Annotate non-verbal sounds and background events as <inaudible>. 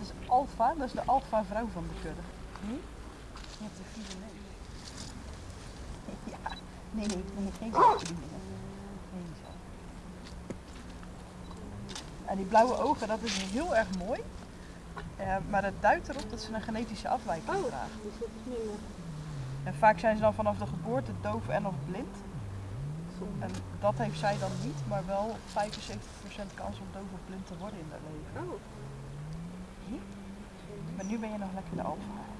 is alfa, dat is de alfa vrouw van de kudde. Hm? Je hebt de vieze neus. <laughs> Ja, nee, nee, nee, geen zelfbedieningen. Nee, zo. En die blauwe ogen, dat is heel erg mooi. Eh, maar het duidt erop dat ze een genetische afwijking Oh, dragen. dus dat. En vaak zijn ze dan vanaf de geboorte doof en of blind. En dat heeft zij dan niet, maar wel 75% kans om doof of blind te worden in haar leven. Oh. Nu ben je nog lekker de alfa.